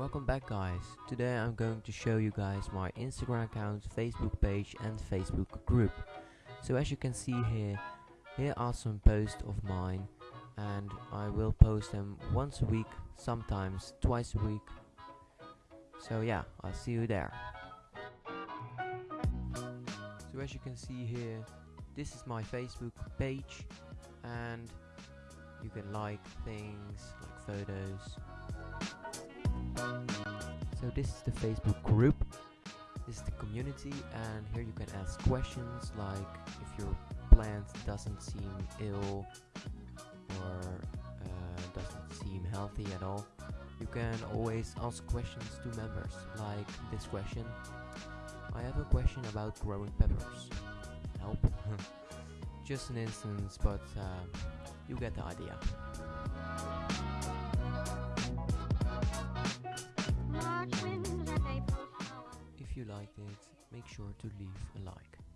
Welcome back guys. Today I'm going to show you guys my Instagram account, Facebook page and Facebook group. So as you can see here, here are some posts of mine and I will post them once a week, sometimes twice a week. So yeah, I'll see you there. So as you can see here, this is my Facebook page and you can like things, like photos, so this is the Facebook group. This is the community and here you can ask questions like if your plant doesn't seem ill or uh, doesn't seem healthy at all. You can always ask questions to members like this question. I have a question about growing peppers. Help. Just an instance but uh, you get the idea. You liked it, make sure to leave a like.